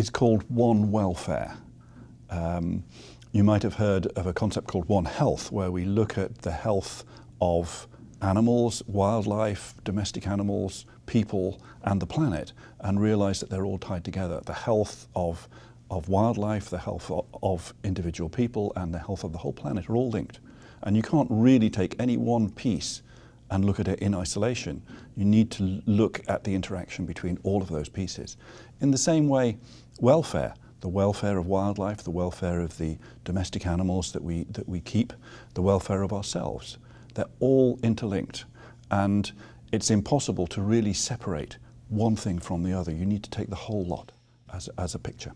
is called One Welfare. Um, you might have heard of a concept called One Health, where we look at the health of animals, wildlife, domestic animals, people, and the planet, and realize that they're all tied together. The health of, of wildlife, the health of, of individual people, and the health of the whole planet are all linked. And you can't really take any one piece and look at it in isolation. You need to look at the interaction between all of those pieces. In the same way, welfare, the welfare of wildlife, the welfare of the domestic animals that we, that we keep, the welfare of ourselves. They're all interlinked and it's impossible to really separate one thing from the other. You need to take the whole lot as, as a picture.